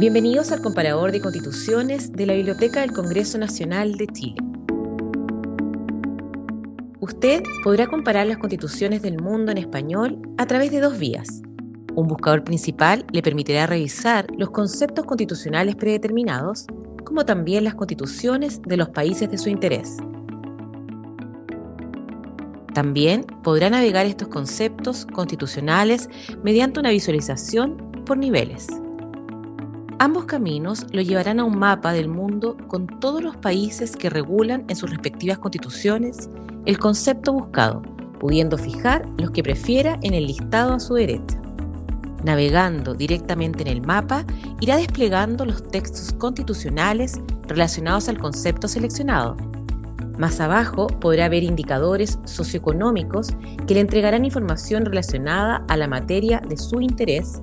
Bienvenidos al comparador de constituciones de la Biblioteca del Congreso Nacional de Chile. Usted podrá comparar las constituciones del mundo en español a través de dos vías. Un buscador principal le permitirá revisar los conceptos constitucionales predeterminados, como también las constituciones de los países de su interés. También podrá navegar estos conceptos constitucionales mediante una visualización por niveles. Ambos caminos lo llevarán a un mapa del mundo con todos los países que regulan en sus respectivas constituciones el concepto buscado, pudiendo fijar los que prefiera en el listado a su derecha. Navegando directamente en el mapa, irá desplegando los textos constitucionales relacionados al concepto seleccionado. Más abajo podrá ver indicadores socioeconómicos que le entregarán información relacionada a la materia de su interés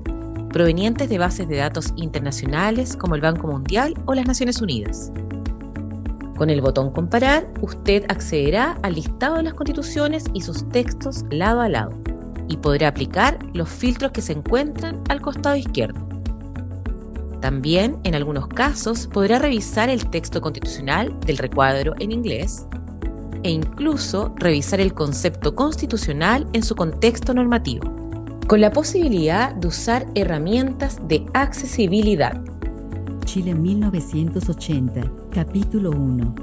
provenientes de bases de datos internacionales como el Banco Mundial o las Naciones Unidas. Con el botón Comparar, usted accederá al listado de las constituciones y sus textos lado a lado y podrá aplicar los filtros que se encuentran al costado izquierdo. También, en algunos casos, podrá revisar el texto constitucional del recuadro en inglés e incluso revisar el concepto constitucional en su contexto normativo con la posibilidad de usar herramientas de accesibilidad. Chile 1980, capítulo 1.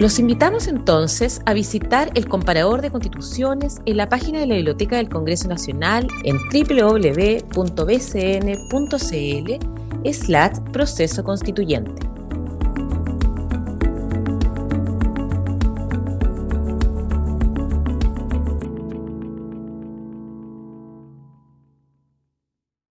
Los invitamos entonces a visitar el comparador de constituciones en la página de la Biblioteca del Congreso Nacional en www.bcn.cl slash proceso constituyente.